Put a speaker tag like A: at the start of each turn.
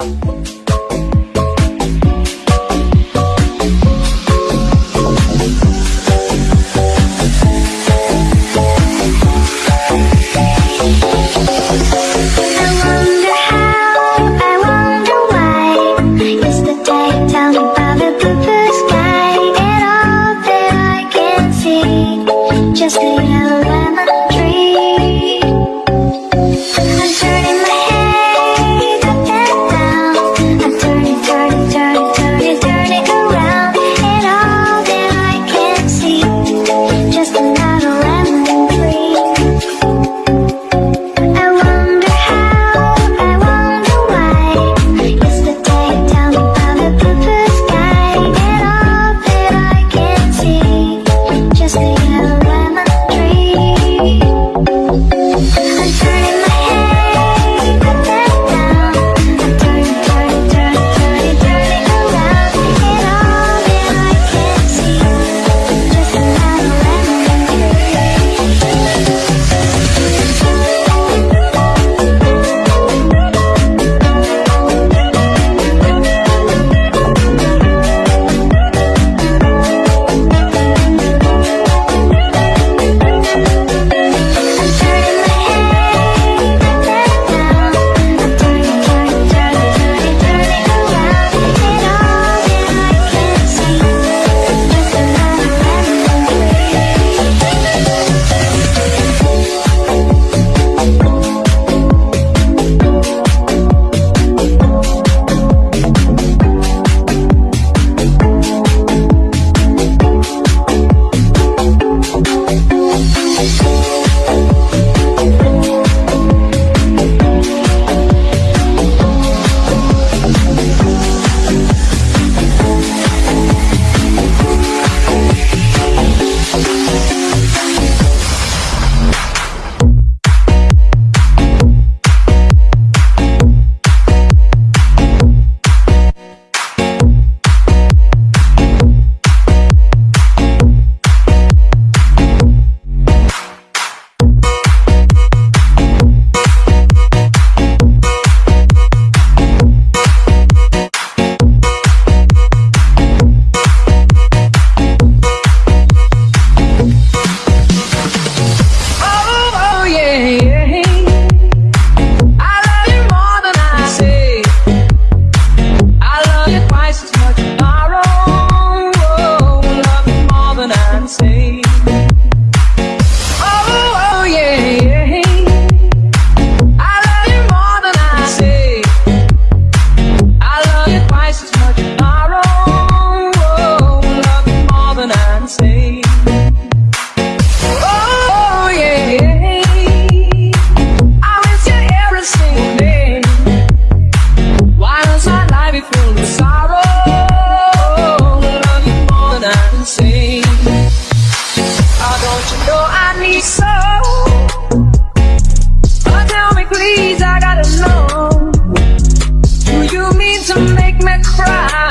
A: Thank
B: so. Oh, tell me please, I gotta know. Do you mean to make me cry?